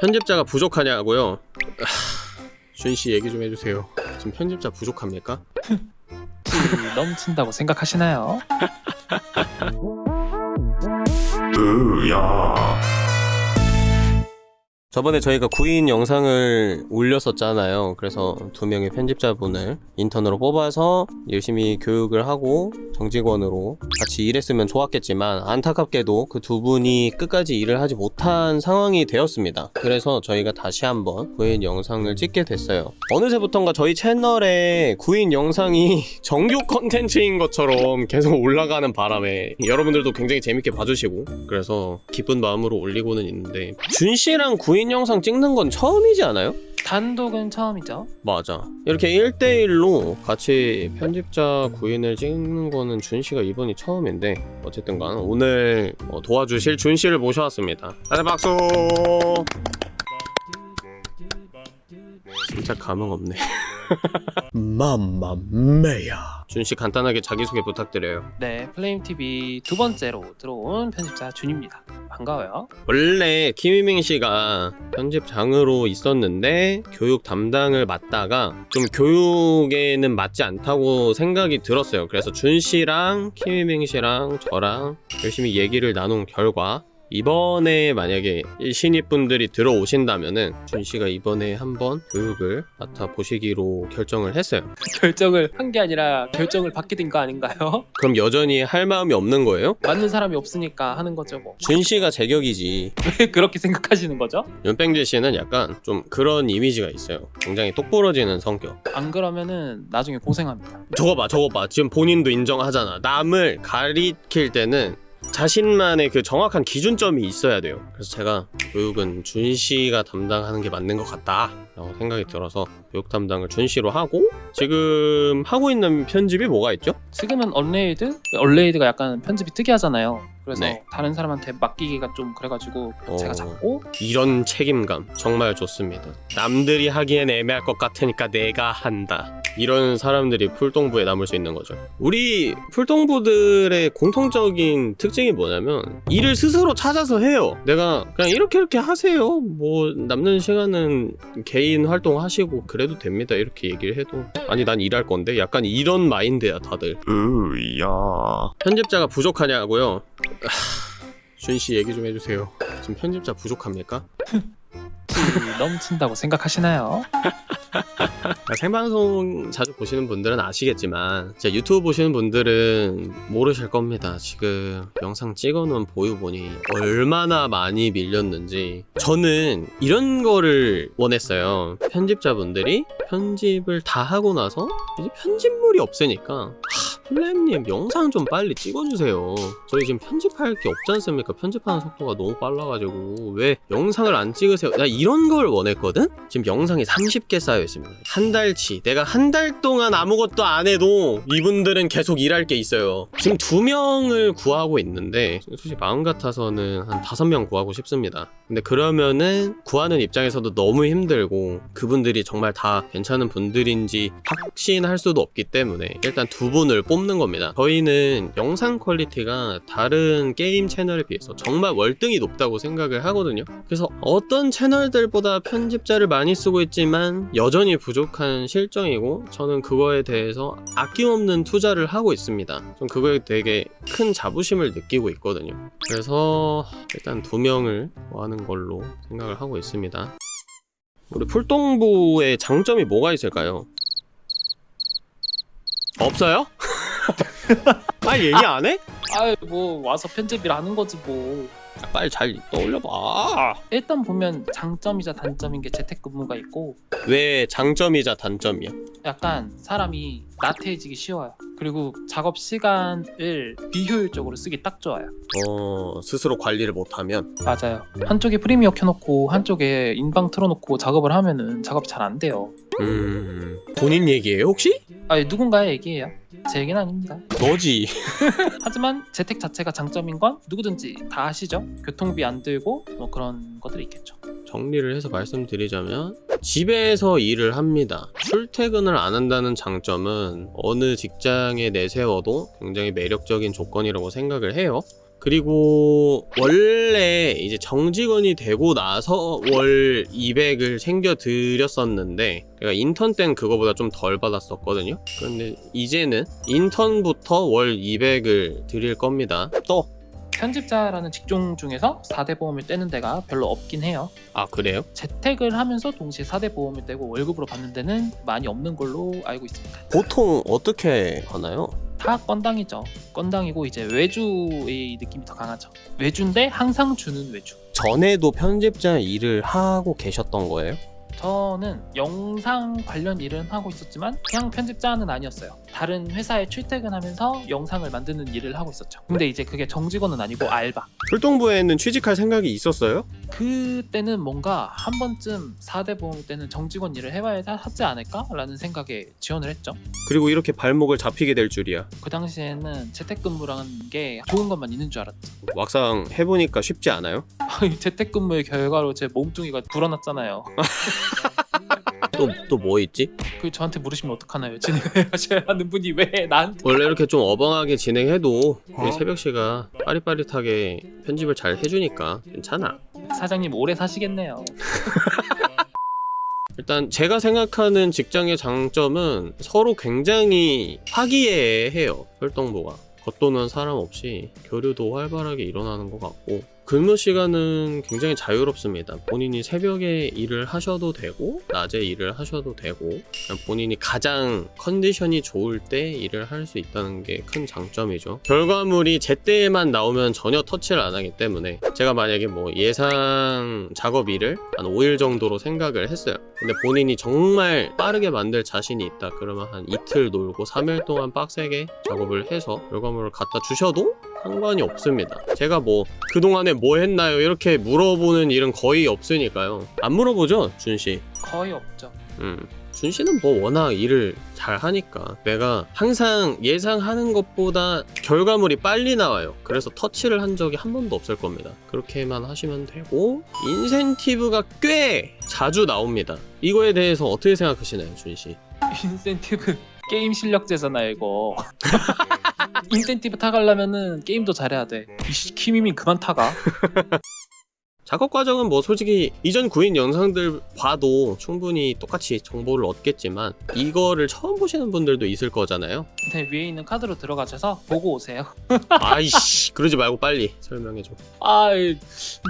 편집자가 부족하냐고요? 준씨 얘기 좀 해주세요 지금 편집자 부족합니까? 이 넘친다고 생각하시나요? 저번에 저희가 구인 영상을 올렸었잖아요. 그래서 두 명의 편집자분을 인턴으로 뽑아서 열심히 교육을 하고 정직원으로 같이 일했으면 좋았겠지만 안타깝게도 그 두 분이 끝까지 일을 하지 못한 상황이 되었습니다. 그래서 저희가 다시 한번 구인 영상을 찍게 됐어요. 어느새부턴가 저희 채널에 구인 영상이 정규 컨텐츠인 것처럼 계속 올라가는 바람에 여러분들도 굉장히 재밌게 봐주시고 그래서 기쁜 마음으로 올리고는 있는데 준씨랑 구인 영상 찍는 건 처음이지 않아요? 단독은 처음이죠. 맞아. 이렇게 1대1로 같이 편집자 구인을 찍는 거는 준씨가 이번이 처음인데 어쨌든 간 오늘 어, 도와주실 준씨를 모셔왔습니다. 다들 박수! 진짜 감흥 없네 맘마메야 준씨 간단하게 자기소개 부탁드려요 네, 플레임 TV 두 번째로 들어온 편집자 준입니다. 반가워요. 원래 키미밍 씨가 편집장으로 있었는데 교육 담당을 맡다가 좀 교육에는 맞지 않다고 생각이 들었어요. 그래서 준 씨랑 키미밍 씨랑 저랑 열심히 얘기를 나눈 결과 이번에 만약에 이 신입분들이 들어오신다면은 준 씨가 이번에 한번 교육을 맡아 보시기로 결정을 했어요. 결정을 한 게 아니라 결정을 받게 된 거 아닌가요? 그럼 여전히 할 마음이 없는 거예요? 맞는 사람이 없으니까 하는 거죠 뭐. 준 씨가 제격이지. 왜 그렇게 생각하시는 거죠? 윤뺑재 씨는 약간 좀 그런 이미지가 있어요. 굉장히 똑부러지는 성격. 안 그러면은 나중에 고생합니다. 저거 봐, 저거 봐. 지금 본인도 인정하잖아. 남을 가리킬 때는 자신만의 그 정확한 기준점이 있어야 돼요. 그래서 제가 교육은 준 씨가 담당하는 게 맞는 것 같다. 라고 생각이 들어서 교육 담당을 준 씨로 하고 지금 하고 있는 편집이 뭐가 있죠? 지금은 언레이드? 언레이드가 약간 편집이 특이하잖아요. 그래서 네. 다른 사람한테 맡기기가 좀 그래가지고 어. 제가 잡고 이런 책임감 정말 좋습니다. 남들이 하기엔 애매할 것 같으니까 내가 한다. 이런 사람들이 풀동부에 남을 수 있는 거죠. 우리 풀동부들의 공통적인 특징이 뭐냐면 일을 스스로 찾아서 해요. 내가 그냥 이렇게 이렇게 하세요. 뭐 남는 시간은 개인 활동 하시고 그래도 됩니다. 이렇게 얘기를 해도 아니 난 일할 건데 약간 이런 마인드야 다들. 으야. 편집자가 부족하냐고요? 준씨 얘기 좀 해주세요. 지금 편집자 부족합니까? 이 넘친다고 생각하시나요? 그러니까 생방송 자주 보시는 분들은 아시겠지만 제 유튜브 보시는 분들은 모르실 겁니다 지금 영상 찍어놓은 보유 보니 얼마나 많이 밀렸는지 저는 이런 거를 원했어요 편집자분들이 편집을 다 하고 나서 이제 편집물이 없으니까 하, 플랩님 영상 좀 빨리 찍어주세요. 저희 지금 편집할 게 없지 않습니까? 편집하는 속도가 너무 빨라가지고. 왜 영상을 안 찍으세요? 나 이런 걸 원했거든? 지금 영상이 30개 쌓여 있습니다. 한 달치. 내가 한 달 동안 아무것도 안 해도 이분들은 계속 일할 게 있어요. 지금 두 명을 구하고 있는데 솔직히 마음 같아서는 한 다섯 명 구하고 싶습니다. 근데 그러면은 구하는 입장에서도 너무 힘들고 그분들이 정말 다 괜찮은 분들인지 확신할 수도 없기 때문에 일단 두 분을 뽑는 겁니다. 저희는 영상 quality가 다른 게임 채널에 비해서 정말 월등히 높다고 생각을 하거든요. 그래서 어떤 채널들보다 편집자를 많이 쓰고 있지만 여전히 부족한 실정이고 저는 그거에 대해서 아낌없는 투자를 하고 있습니다. 전 그거에 되게 큰 자부심을 느끼고 있거든요. 그래서 일단 두 명을 구하는 걸로 생각을 하고 있습니다. 우리 풀동부의 장점이 뭐가 있을까요? 없어요? 빨리 얘기 안 해? 아이 뭐 와서 편집을 하는 거지 뭐. 빨리 잘 떠올려봐 일단 보면 장점이자 단점인 게 재택근무가 있고 왜 장점이자 단점이야? 약간 사람이 나태해지기 쉬워요. 그리고 작업 시간을 비효율적으로 쓰기 딱 좋아요. 어 스스로 관리를 못하면 맞아요. 한쪽에 프리미어 켜놓고 한쪽에 인방 틀어놓고 작업을 하면은 작업이 잘 안 돼요. 음 본인 얘기예요 혹시? 아니 누군가의 얘기예요. 제 얘기는 아닙니다. 너지 하지만 재택 자체가 장점인 건 누구든지 다 아시죠? 교통비 안 들고 뭐 그런 것들이 있겠죠. 정리를 해서 말씀드리자면 집에서 일을 합니다 출퇴근을 안 한다는 장점은 어느 직장에 내세워도 굉장히 매력적인 조건이라고 생각을 해요 그리고 원래 이제 정직원이 되고 나서 월 200을 챙겨 드렸었는데 제가 인턴 때는 그거보다 좀 덜 받았었거든요 그런데 이제는 인턴부터 월 200을 드릴 겁니다 또 편집자라는 직종 중에서 4대 보험을 떼는 데가 별로 없긴 해요. 아 그래요? 재택을 하면서 동시에 4대 보험을 떼고 월급으로 받는 데는 많이 없는 걸로 알고 있습니다. 보통 어떻게 하나요? 다 건당이죠. 건당이고 이제 외주의 느낌이 더 강하죠. 외주인데 항상 주는 외주. 전에도 편집자 일을 하고 계셨던 거예요? 저는 영상 관련 일은 하고 있었지만 그냥 편집자는 아니었어요. 다른 회사에 출퇴근하면서 영상을 만드는 일을 하고 있었죠. 근데 이제 그게 정직원은 아니고 알바. 출동부에는 취직할 생각이 있었어요? 그때는 뭔가 한 번쯤 4대 보험 때는 정직원 일을 해봐야 하지 않을까 라는 생각에 지원을 했죠. 그리고 이렇게 발목을 잡히게 될 줄이야 그 당시에는 재택근무라는 게 좋은 것만 있는 줄 알았죠. 막상 해보니까 쉽지 않아요? 재택근무의 결과로 제 몸뚱이가 불어났잖아요. 또 또 뭐 있지? 그 저한테 물으시면 어떡하나요? 진행하셔야 하는 분이 왜 나한테 원래 이렇게 좀 어벙하게 진행해도 우리 어? 새벽 씨가 빠릿빠릿하게 편집을 잘 해주니까 괜찮아. 사장님 오래 사시겠네요. 일단 제가 생각하는 직장의 장점은 서로 굉장히 화기애애해요. 활동부가 겉도는 사람 없이 교류도 활발하게 일어나는 것 같고 근무 시간은 굉장히 자유롭습니다. 본인이 새벽에 일을 하셔도 되고 낮에 일을 하셔도 되고 본인이 가장 컨디션이 좋을 때 일을 할 수 있다는 게 큰 장점이죠. 결과물이 제때에만 나오면 전혀 터치를 안 하기 때문에 제가 만약에 뭐 예상 작업일을 한 5일 정도로 생각을 했어요. 근데 본인이 정말 빠르게 만들 자신이 있다 그러면 한 이틀 놀고 3일 동안 빡세게 작업을 해서 결과물을 갖다 주셔도 상관이 없습니다. 제가 뭐 그동안에 뭐 했나요? 이렇게 물어보는 일은 거의 없으니까요. 안 물어보죠, 준 씨. 거의 없죠. 음. 준 씨는 뭐 워낙 일을 잘 하니까 내가 항상 예상하는 것보다 결과물이 빨리 나와요. 그래서 터치를 한 적이 한 번도 없을 겁니다. 그렇게만 하시면 되고 인센티브가 꽤 자주 나옵니다. 이거에 대해서 어떻게 생각하시나요, 준 씨? 인센티브 게임 실력제잖아요 이거. 인센티브 타가려면은 게임도 잘해야 돼. 이씨 키미민 그만 타가. 작업 과정은 뭐 솔직히 이전 구인 영상들 봐도 충분히 똑같이 정보를 얻겠지만 이거를 처음 보시는 분들도 있을 거잖아요. 근데 위에 있는 카드로 들어가셔서 보고 오세요. 아이씨 그러지 말고 빨리 설명해줘. 아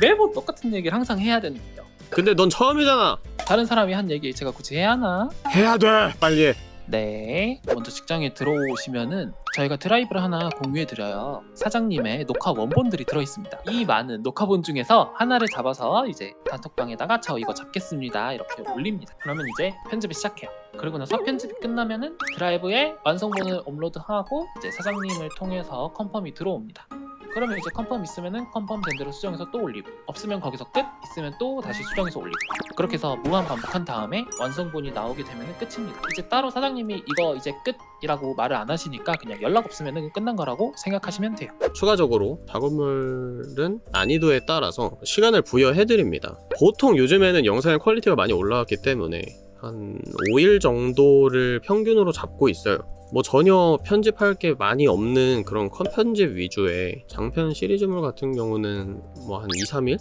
매번 똑같은 얘기를 항상 해야 되는데요. 근데 넌 처음이잖아. 다른 사람이 한 얘기 제가 굳이 해야 하나? 해야 돼. 빨리 해. 네. 먼저 직장에 들어오시면은 저희가 드라이브를 하나 공유해 드려요. 사장님의 녹화 원본들이 들어 있습니다. 이 많은 녹화본 중에서 하나를 잡아서 이제 단톡방에다가 저 이거 잡겠습니다. 이렇게 올립니다. 그러면 이제 편집을 시작해요. 그리고 나서 편집이 끝나면은 드라이브에 완성본을 업로드하고 이제 사장님을 통해서 confirm이 들어옵니다. 그러면 이제 confirm 있으면은 confirm 된 대로 수정해서 또 올리고 없으면 거기서 끝 있으면 또 다시 수정해서 올리고 그렇게 해서 무한 반복한 다음에 완성본이 나오게 되면 끝입니다 이제 따로 사장님이 이거 이제 끝이라고 말을 안 하시니까 그냥 연락 없으면 끝난 거라고 생각하시면 돼요 추가적으로 작업물은 난이도에 따라서 시간을 부여해 드립니다. 보통 요즘에는 영상의 퀄리티가 많이 올라왔기 때문에 한 5일 정도를 평균으로 잡고 있어요. 뭐 전혀 편집할 게 많이 없는 그런 컷 편집 위주의 장편 시리즈물 같은 경우는 뭐 한 2, 3일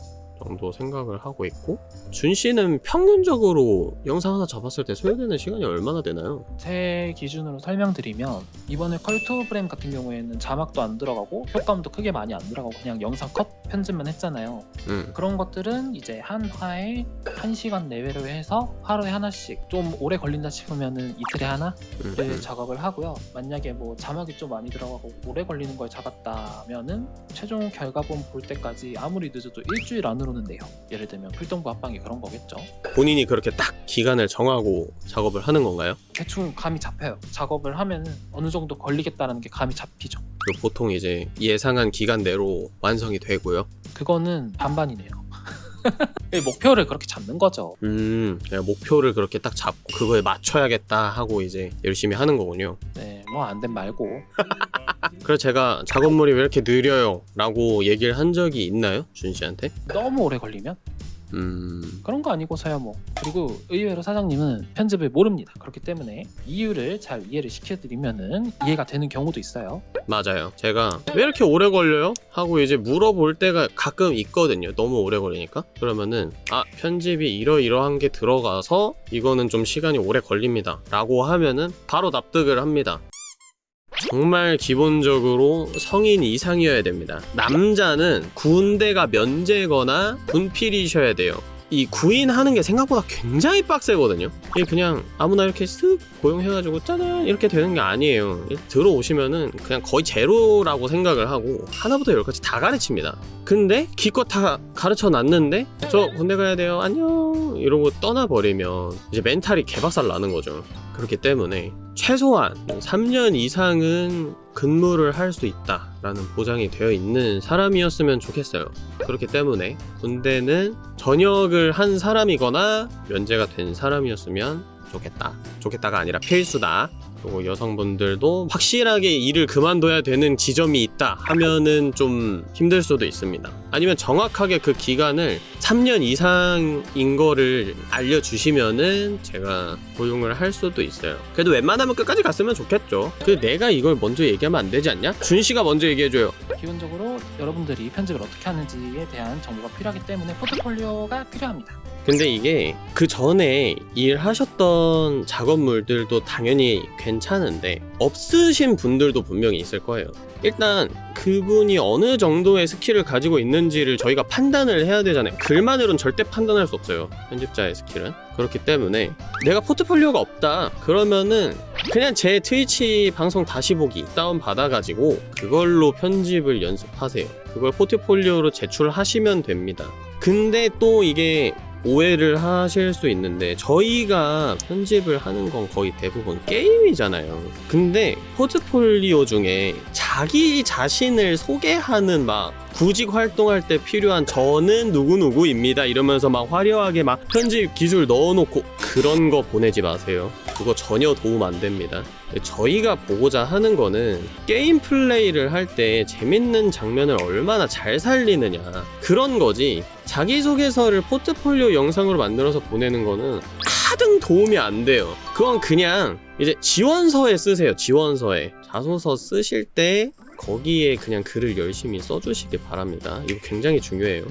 정도 생각을 하고 있고 준 씨는 평균적으로 영상 하나 잡았을 때 소요되는 시간이 얼마나 되나요? 제 기준으로 설명드리면 이번에 컬투 프레임 같은 경우에는 자막도 안 들어가고 효과음도 크게 많이 안 들어가고 그냥 영상 컷 편집만 했잖아요 음. 그런 것들은 이제 한 화에 한 시간 내외로 해서 하루에 하나씩 좀 오래 걸린다 싶으면은 이틀에 하나 음, 를 음. 작업을 하고요. 만약에 뭐 자막이 좀 많이 들어가고 오래 걸리는 걸 잡았다면은 최종 결과본 볼 때까지 아무리 늦어도 일주일 안으로는 돼요. 예를 들면 필동부 합방이 그런 거겠죠. 본인이 그렇게 딱 기간을 정하고 작업을 하는 건가요? 대충 감이 잡혀요. 작업을 하면은 어느 정도 걸리겠다는 게 감이 잡히죠. 보통 이제 예상한 기간 내로 완성이 되고요. 그거는 반반이네요. 목표를 그렇게 잡는 거죠. 음, 목표를 그렇게 딱 잡고 그거에 맞춰야겠다 하고 이제 열심히 하는 거군요. 네, 뭐 안 된 말고 그래서 제가 작업물이 왜 이렇게 느려요? 라고 얘기를 한 적이 있나요? 준 씨한테? 너무 오래 걸리면 음. 그런 거 아니고서야 뭐 그리고 의외로 사장님은 편집을 모릅니다 그렇기 때문에 이유를 잘 이해를 시켜드리면은 이해가 되는 경우도 있어요 맞아요. 제가 왜 이렇게 오래 걸려요? 하고 이제 물어볼 때가 가끔 있거든요. 너무 오래 걸리니까. 그러면은 아 편집이 이러이러한 게 들어가서 이거는 좀 시간이 오래 걸립니다. 라고 하면은 바로 납득을 합니다. 정말 기본적으로 성인 이상이어야 됩니다. 남자는 군대가 면제거나 군필이셔야 돼요. 이 구인하는 게 생각보다 굉장히 빡세거든요. 이게 그냥 아무나 이렇게 쓱 고용해가지고 짜잔 이렇게 되는 게 아니에요. 들어오시면은 그냥 거의 제로라고 생각을 하고 하나부터 열까지 다 가르칩니다. 근데 기껏 다 가르쳐 놨는데 저 군대 가야 돼요 안녕 이러고 떠나버리면 이제 멘탈이 개박살 나는 거죠. 그렇기 때문에 최소한 3년 이상은 근무를 할 수 있다라는 보장이 되어 있는 사람이었으면 좋겠어요. 그렇기 때문에 군대는 전역을 한 사람이거나 면제가 된 사람이었으면 좋겠다. 좋겠다가 아니라 필수다. 그리고 여성분들도 확실하게 일을 그만둬야 되는 지점이 있다 하면은 좀 힘들 수도 있습니다. 아니면 정확하게 그 기간을 3년 이상인 거를 알려주시면은 제가 고용을 할 수도 있어요. 그래도 웬만하면 끝까지 갔으면 좋겠죠. 그 내가 이걸 먼저 얘기하면 안 되지 않냐? 준 씨가 먼저 얘기해줘요. 기본적으로 여러분들이 편집을 어떻게 하는지에 대한 정보가 필요하기 때문에 포트폴리오가 필요합니다 근데 이게 그 전에 일하셨던 작업물들도 당연히 괜찮은데 없으신 분들도 분명히 있을 거예요. 일단 그분이 어느 정도의 스킬을 가지고 있는지를 저희가 판단을 해야 되잖아요. 글만으로는 절대 판단할 수 없어요. 편집자의 스킬은. 그렇기 때문에 내가 포트폴리오가 없다. 그러면은 그냥 제 트위치 방송 다시 보기 다운 받아가지고 그걸로 편집을 연습하세요. 그걸 포트폴리오로 제출하시면 됩니다. 근데 또 이게 오해를 하실 수 있는데 저희가 편집을 하는 건 거의 대부분 게임이잖아요. 근데 포트폴리오 중에 자기 자신을 소개하는 막 구직 활동할 때 필요한 저는 누구누구입니다 이러면서 막 화려하게 막 편집 기술 넣어놓고 그런 거 보내지 마세요. 그거 전혀 도움 안 됩니다. 저희가 보고자 하는 거는 게임 플레이를 할 때 재밌는 장면을 얼마나 잘 살리느냐. 그런 거지. 자기소개서를 포트폴리오 영상으로 만들어서 보내는 거는 하등 도움이 안 돼요. 그건 그냥 이제 지원서에 쓰세요 지원서에. 자소서 쓰실 때 거기에 그냥 글을 열심히 써주시길 바랍니다. 이거 굉장히 중요해요.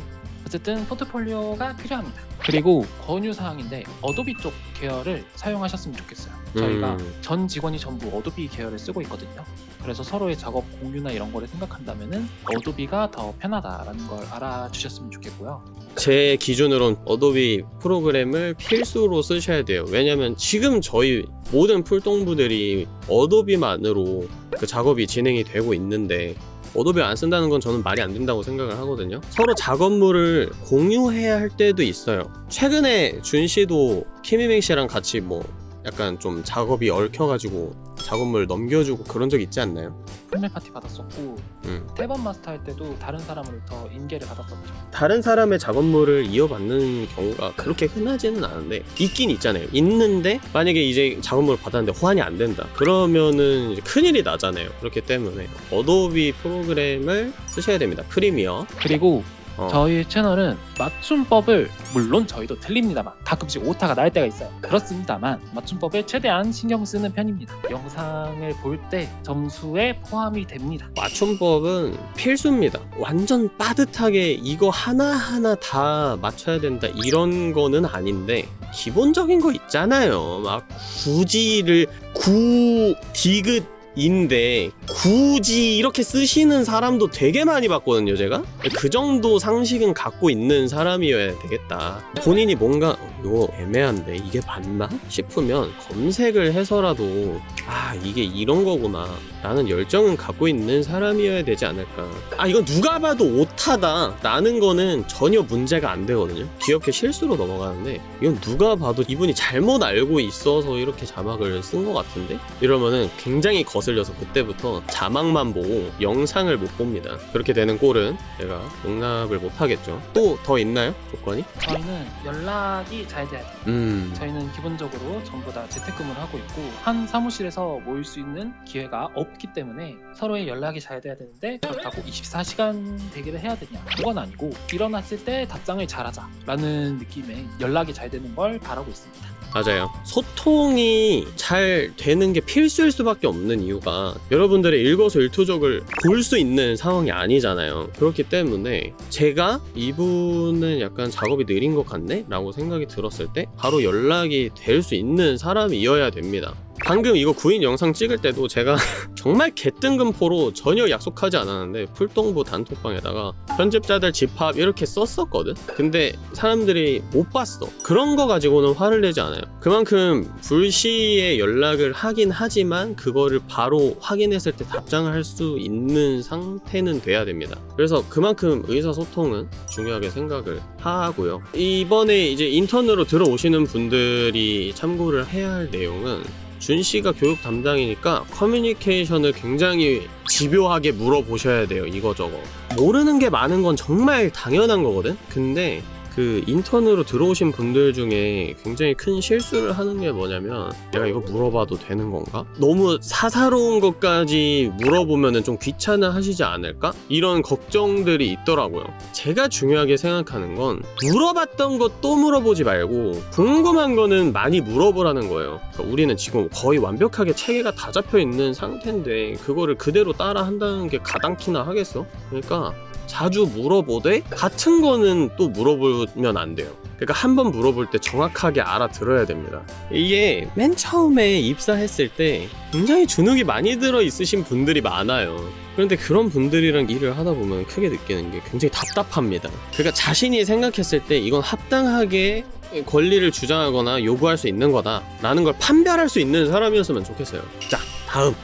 어쨌든 포트폴리오가 필요합니다. 그리고 권유 사항인데 어도비 쪽 계열을 사용하셨으면 좋겠어요. 저희가 음. 전 직원이 전부 어도비 계열을 쓰고 있거든요. 그래서 서로의 작업 공유나 이런 거를 생각한다면은 어도비가 더 편하다라는 걸 알아주셨으면 좋겠고요. 제 기준으론 어도비 프로그램을 필수로 쓰셔야 돼요. 왜냐면 지금 저희 모든 풀동부들이 어도비만으로 그 작업이 진행이 되고 있는데 어도비 안 쓴다는 건 저는 말이 안 된다고 생각을 하거든요. 서로 작업물을 공유해야 할 때도 있어요. 최근에 준 씨도 키미맹 씨랑 같이 뭐 약간 좀 작업이 얽혀가지고 작업물 넘겨주고 그런 적 있지 않나요? 판매 파티 받았었고 음. 태번 마스터 할 때도 다른 사람으로부터 인계를 받았었죠. 다른 사람의 작업물을 이어받는 경우가 그렇게 흔하지는 않은데 있긴 있잖아요. 있는데 만약에 이제 작업물을 받았는데 호환이 안 된다. 그러면은 큰일이 나잖아요. 그렇기 때문에 어도비 프로그램을 쓰셔야 됩니다. 프리미어. 그리고 어. 저희 채널은 맞춤법을 물론 저희도 틀립니다만 가끔씩 오타가 날 때가 있어요. 그렇습니다만 맞춤법에 최대한 신경 쓰는 편입니다. 영상을 볼 때 점수에 포함이 됩니다. 맞춤법은 필수입니다. 완전 빠듯하게 이거 하나하나 다 맞춰야 된다 이런 거는 아닌데 기본적인 거 있잖아요. 막 굳이를 구 디귿 인데 굳이 이렇게 쓰시는 사람도 되게 많이 봤거든요 제가? 그 정도 상식은 갖고 있는 사람이어야 되겠다. 본인이 뭔가 어, 이거 애매한데 이게 맞나? 싶으면 검색을 해서라도 아 이게 이런 거구나 라는 열정은 갖고 있는 사람이어야 되지 않을까. 아 이건 누가 봐도 오타다. 라는 거는 전혀 문제가 안 되거든요. 귀엽게 실수로 넘어가는데 이건 누가 봐도 이분이 잘못 알고 있어서 이렇게 자막을 쓴 것 같은데? 이러면은 굉장히 거슬려서 그때부터 자막만 보고 영상을 못 봅니다. 그렇게 되는 꼴은 제가 용납을 못 하겠죠. 또 더 있나요? 조건이? 저희는 연락이 잘 돼야 돼요. 음. 저희는 기본적으로 전부 다 재택근무를 하고 있고 한 사무실에서 모일 수 있는 기회가 없기 때문에 서로의 연락이 잘 돼야 되는데 그렇다고 24시간 대기를 해야 되냐 그건 아니고 일어났을 때 답장을 잘하자 라는 느낌의 연락이 잘 되는 걸 바라고 있습니다. 맞아요. 소통이 잘 되는 게 필수일 수밖에 없는 이유가 여러분들의 일거수일투족을 볼 수 있는 상황이 아니잖아요. 그렇기 때문에 제가 이분은 약간 작업이 느린 것 같네? 라고 생각이 들었을 때 바로 연락이 될 수 있는 사람이어야 됩니다. 방금 이거 구인 영상 찍을 때도 제가 정말 개뜬금포로 전혀 약속하지 않았는데 풀동부 단톡방에다가 편집자들 집합 이렇게 썼었거든? 근데 사람들이 못 봤어. 그런 거 가지고는 화를 내지 않아요. 그만큼 불시에 연락을 하긴 하지만 그거를 바로 확인했을 때 답장을 할 수 있는 상태는 돼야 됩니다. 그래서 그만큼 의사소통은 중요하게 생각을 하고요. 이번에 이제 인턴으로 들어오시는 분들이 참고를 해야 할 내용은 준 씨가 교육 담당이니까 커뮤니케이션을 굉장히 집요하게 물어보셔야 돼요. 이거저거. 모르는 게 많은 건 정말 당연한 거거든? 근데 그 인턴으로 들어오신 분들 중에 굉장히 큰 실수를 하는 게 뭐냐면 내가 이거 물어봐도 되는 건가? 너무 사사로운 것까지 물어보면 좀 귀찮아 하시지 않을까? 이런 걱정들이 있더라고요. 제가 중요하게 생각하는 건 물어봤던 것 또 물어보지 말고 궁금한 거는 많이 물어보라는 거예요. 그러니까 우리는 지금 거의 완벽하게 체계가 다 잡혀 있는 상태인데 그거를 그대로 따라 한다는 게 가당키나 하겠어? 그러니까 자주 물어보되 같은 거는 또 물어보면 안 돼요. 그러니까 한 번 물어볼 때 정확하게 알아들어야 됩니다. 이게 맨 처음에 입사했을 때 굉장히 주눅이 많이 들어 있으신 분들이 많아요. 그런데 그런 분들이랑 일을 하다 보면 크게 느끼는 게 굉장히 답답합니다. 그러니까 자신이 생각했을 때 이건 합당하게 권리를 주장하거나 요구할 수 있는 거다 라는 걸 판별할 수 있는 사람이었으면 좋겠어요. 자, 다음.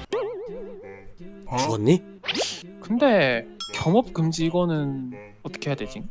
죽었니? 근데 겸업 금지 이거는 어떻게 해야 되지?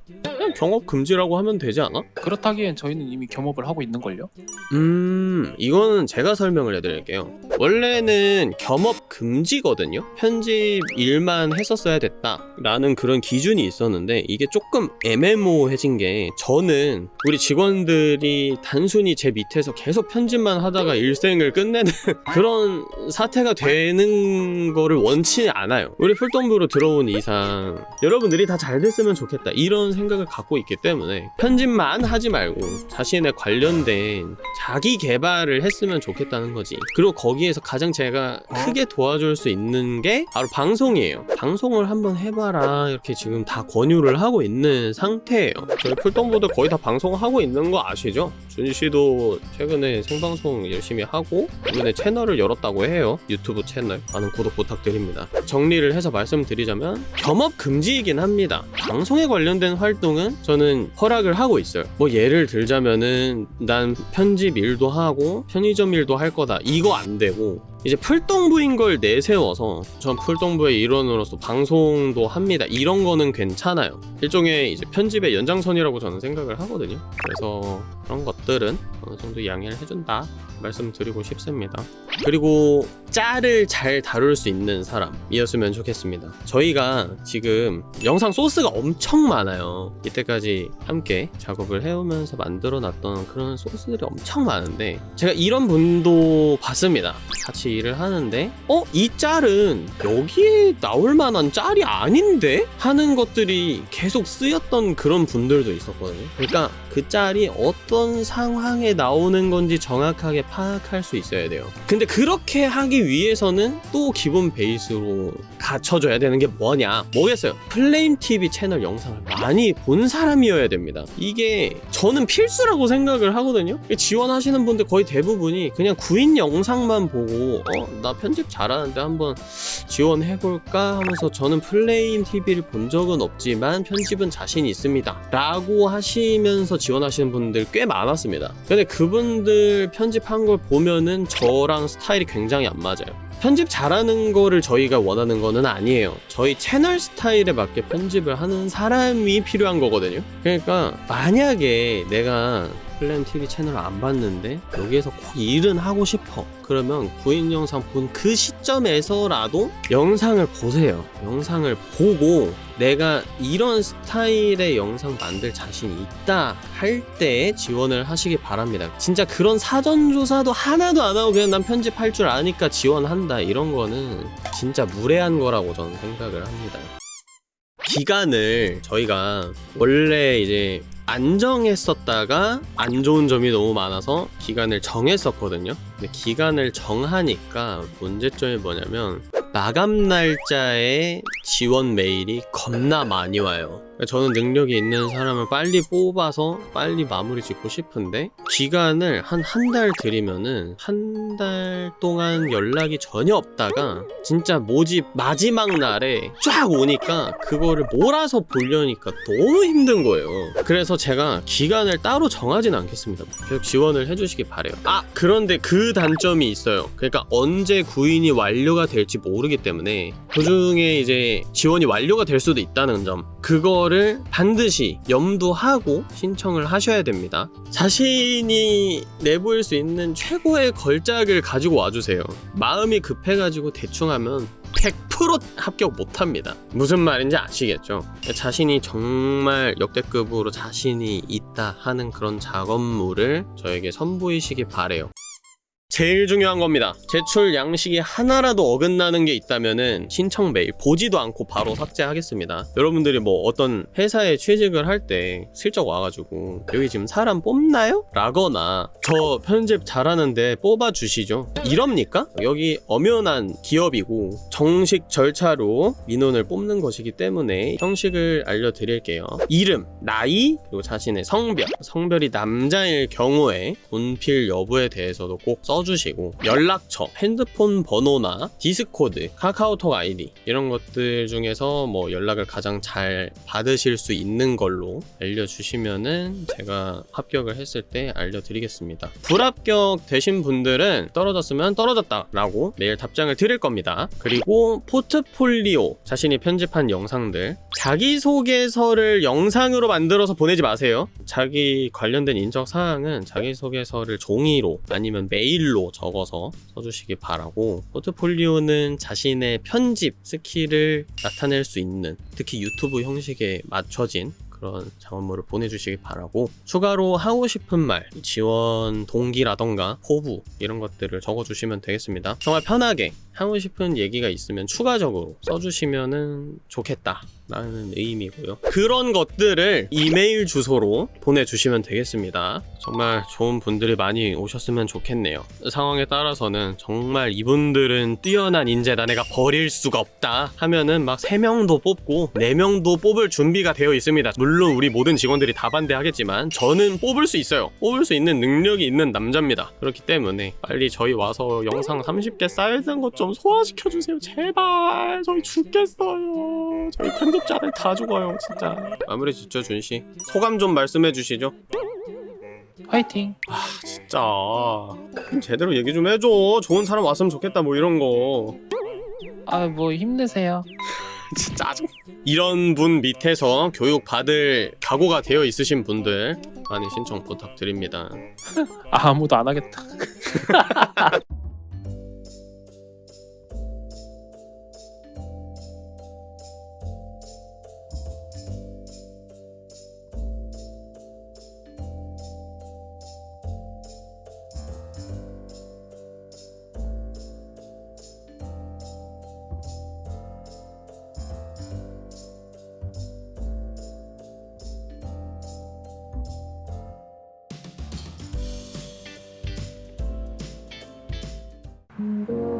그냥 경업 금지라고 하면 되지 않아? 그렇다기엔 저희는 이미 겸업을 하고 있는 걸요. 음, 이거는 제가 설명을 해드릴게요. 원래는 겸업 금지거든요. 편집 일만 했었어야 됐다 라는 그런 기준이 있었는데 이게 조금 애매모호해진 게 저는 우리 직원들이 단순히 제 밑에서 계속 편집만 하다가 일생을 끝내는 그런 사태가 되는 거를 원치 않아요. 우리 풀동부로 들어온 이상 여러분들이 다 잘 됐으면 좋겠다 이런 생각을 갖고 있기 때문에 편집만 하지 말고 자신의 관련된 자기 개발을 했으면 좋겠다는 거지. 그리고 거기에서 가장 제가 크게 도와줄 수 있는 게 바로 방송이에요. 방송을 한번 해봐라 이렇게 지금 다 권유를 하고 있는 상태예요. 저희 풀동부도 거의 다 방송하고 있는 거 아시죠? 준희 씨도 최근에 생방송 열심히 하고 이번에 채널을 열었다고 해요. 유튜브 채널 많은 구독 부탁드립니다. 정리를 해서 말씀드리자면 겸업 금지이긴 합니다. 방송에 관련된 활동은 저는 허락을 하고 있어요. 뭐 예를 들자면은 난 편집 일도 하고 편의점 일도 할 거다. 이거 안 되고 이제 풀동부인 걸 내세워서 전 풀동부의 일원으로서 방송도 합니다. 이런 거는 괜찮아요. 일종의 이제 편집의 연장선이라고 저는 생각을 하거든요. 그래서 그런 것들은 어느 정도 양해를 해준다 말씀드리고 싶습니다. 그리고 짤을 잘 다룰 수 있는 사람이었으면 좋겠습니다. 저희가 지금 영상 소스가 엄청 많아요. 이때까지 함께 작업을 해오면서 만들어 놨던 그런 소스들이 엄청 많은데 제가 이런 분도 봤습니다. 같이 일을 하는데 어? 이 짤은 여기에 나올 만한 짤이 아닌데? 하는 것들이 계속 쓰였던 그런 분들도 있었거든요. 그러니까 그 짤이 어떤 상황에 나오는 건지 정확하게 파악할 수 있어야 돼요. 근데 그렇게 하기 위해서는 또 기본 베이스로 갖춰줘야 되는 게 뭐냐? 뭐겠어요? 플레임 TV 채널 영상을 많이 본 사람이어야 됩니다. 이게 저는 필수라고 생각을 하거든요. 지원하시는 분들 거의 대부분이 그냥 구인 영상만 보고 어? 나 편집 잘하는데 한번 지원해볼까 하면서 저는 플레임 TV를 본 적은 없지만 편집은 자신 있습니다. 라고 하시면서 지원하시는 분들 꽤 많았습니다. 근데 그분들 편집한 걸 보면은 저랑 스타일이 굉장히 안 맞아요. 편집 잘하는 거를 저희가 원하는 거는 아니에요. 저희 채널 스타일에 맞게 편집을 하는 사람이 필요한 거거든요. 그러니까 만약에 내가 플랜 TV 채널을 안 봤는데 여기에서 꼭 일은 하고 싶어. 그러면 구인 영상 본 그 시점에서라도 영상을 보세요. 영상을 보고 내가 이런 스타일의 영상 만들 자신이 있다 할 때 지원을 하시기 바랍니다. 진짜 그런 사전조사도 하나도 안 하고 그냥 난 편집할 줄 아니까 지원한다 이런 거는 진짜 무례한 거라고 저는 생각을 합니다. 기간을 저희가 원래 이제 안정했었다가 안 좋은 점이 너무 많아서 기간을 정했었거든요. 근데 기간을 정하니까 문제점이 뭐냐면 마감 날짜에 지원 메일이 겁나 많이 와요. 저는 능력이 있는 사람을 빨리 뽑아서 빨리 마무리 짓고 싶은데 기간을 한 한 달 드리면은 한 달 동안 연락이 전혀 없다가 진짜 모집 마지막 날에 쫙 오니까 그거를 몰아서 보려니까 너무 힘든 거예요. 그래서 제가 기간을 따로 정하진 않겠습니다. 계속 지원을 해주시기 바래요. 아 그런데 그 단점이 있어요. 그러니까 언제 구인이 완료가 될지 모르기 때문에 도중에 이제 지원이 완료가 될 수도 있다는 점 그거 를 반드시 염두하고 신청을 하셔야 됩니다. 자신이 내보일 수 있는 최고의 걸작을 가지고 와주세요. 마음이 급해가지고 대충 하면 100% 합격 못합니다. 무슨 말인지 아시겠죠? 자신이 정말 역대급으로 자신이 있다 하는 그런 작업물을 저에게 선보이시기 바래요. 제일 중요한 겁니다. 제출 양식이 하나라도 어긋나는 게 있다면은 신청 메일 보지도 않고 바로 삭제하겠습니다. 여러분들이 뭐 어떤 회사에 취직을 할 때 슬쩍 와가지고 여기 지금 사람 뽑나요? 라거나 저 편집 잘하는데 뽑아주시죠. 이럽니까? 여기 엄연한 기업이고 정식 절차로 민원을 뽑는 것이기 때문에 형식을 알려드릴게요. 이름, 나이, 그리고 자신의 성별, 성별이 남자일 경우에 군필 여부에 대해서도 꼭 써 주시고 연락처, 핸드폰 번호나 디스코드, 카카오톡 아이디 이런 것들 중에서 뭐 연락을 가장 잘 받으실 수 있는 걸로 알려주시면은 제가 합격을 했을 때 알려드리겠습니다. 불합격 되신 분들은 떨어졌으면 떨어졌다 라고 메일 답장을 드릴 겁니다. 그리고 포트폴리오 자신이 편집한 영상들 자기소개서를 영상으로 만들어서 보내지 마세요. 자기 관련된 인적 사항은 자기소개서를 종이로 아니면 메일로 적어서 써주시기 바라고 포트폴리오는 자신의 편집 스킬을 나타낼 수 있는 특히 유튜브 형식에 맞춰진 그런 작업물을 보내주시기 바라고 추가로 하고 싶은 말 지원 동기라던가 포부 이런 것들을 적어주시면 되겠습니다. 정말 편하게 하고 싶은 얘기가 있으면 추가적으로 써주시면 좋겠다 라는 의미고요. 그런 것들을 이메일 주소로 보내주시면 되겠습니다. 정말 좋은 분들이 많이 오셨으면 좋겠네요. 상황에 따라서는 정말 이분들은 뛰어난 인재다 내가 버릴 수가 없다 하면은 막 3명도 뽑고 4명도 뽑을 준비가 되어 있습니다. 물론 우리 모든 직원들이 다 반대하겠지만 저는 뽑을 수 있어요. 뽑을 수 있는 능력이 있는 남자입니다. 그렇기 때문에 빨리 저희 와서 영상 30개 쌓여있는 것 좀 소화시켜주세요. 제발! 저희 죽겠어요. 저희 편집자들 다 죽어요 진짜. 마무리 짓죠 준씨. 소감 좀 말씀해 주시죠. 화이팅! 진짜. 제대로 얘기 좀 해줘. 좋은 사람 왔으면 좋겠다 뭐 이런 거. 아 뭐 힘내세요. 진짜 짜증 이런 분 밑에서 교육 받을 각오가 되어 있으신 분들 많이 신청 부탁드립니다. 아, 아무도 안 하겠다. Mm-hmm.